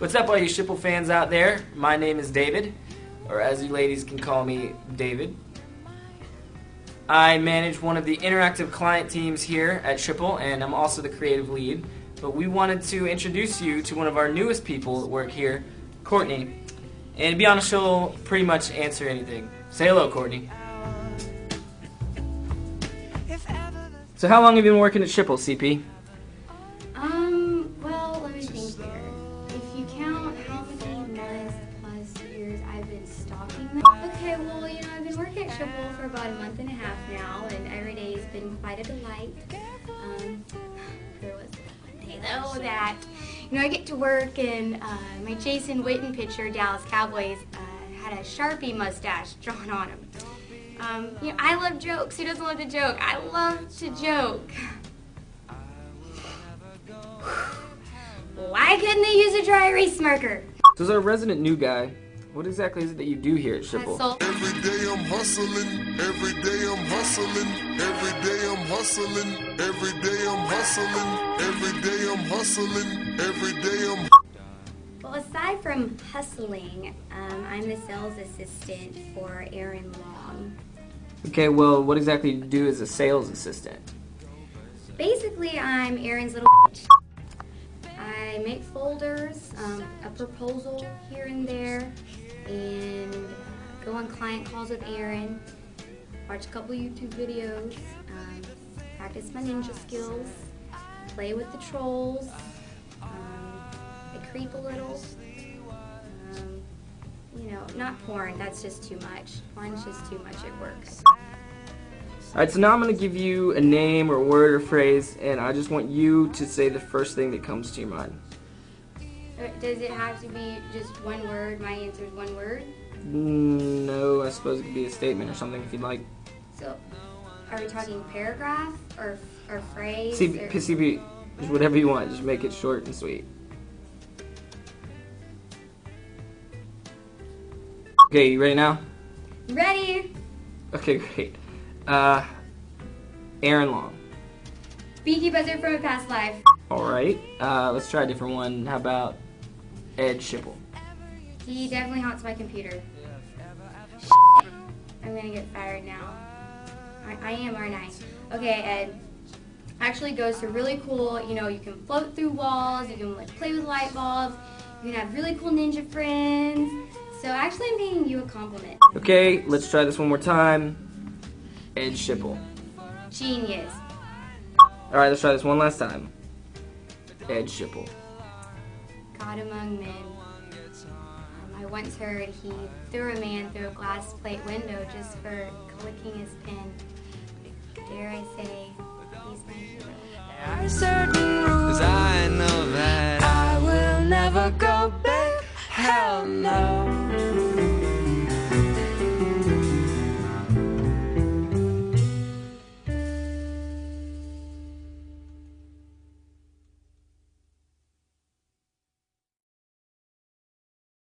What's up, all you Schipul fans out there? My name is David, or as you ladies can call me, David. I manage one of the interactive client teams here at Schipul, and I'm also the creative lead. But we wanted to introduce you to one of our newest people that work here, Courtney. And to be honest, she'll pretty much answer anything. Say hello, Courtney. So how long have you been working at Schipul, CP? Okay, well, you know, I've been working at Schipul for about a month and a half now, and every day has been quite a delight. Um, there was one day, though, that, you know, I get to work, and uh, my Jason Witten pitcher, Dallas Cowboys, uh, had a Sharpie mustache drawn on him. Um, you know, I love jokes. Who doesn't love to joke? I love to joke. Why couldn't they use a dry erase marker? So as our resident new guy, what exactly is it that you do here at I Schipul? sold Every day I'm hustling, every day I'm hustling, every day I'm hustling, every day I'm hustling, every day I'm hustling, every day I'm Well, aside from hustling, um, I'm the sales assistant for Aaron Long. Okay, well, what exactly do you do as a sales assistant? Basically, I'm Aaron's little bitch. I make folders, um, a proposal here and there, and go on client calls with Aaron, watch a couple YouTube videos, um, practice my ninja skills, play with the trolls, um, I creep a little. Um, you know, not porn, that's just too much. Porn's just too much at work. Alright, so now I'm going to give you a name or word or phrase, and I just want you to say the first thing that comes to your mind. Does it have to be just one word? My answer is one word. Mm, No, I suppose it could be a statement or something if you'd like. So, are we talking paragraph or or phrase? CP, or- CP, just whatever you want, just make it short and sweet. Okay, you ready now? Ready? Okay, great. Uh, Aaron Long. Beaky buzzard from a past life. Alright, uh, let's try a different one. How about Ed Schipul? He definitely haunts my computer. I'm gonna get fired now. I, I am, aren't I? Okay, Ed. Actually goes to really cool, you know, you can float through walls, you can like play with light bulbs, you can have really cool ninja friends. So actually I'm paying you a compliment. Okay, let's try this one more time. Ed Schipul, Genius. Alright, let's try this one last time. Ed Schipul, God among men. Um, I once heard he threw a man through a glass plate window just for clicking his pen. Dare I say, he's my hero.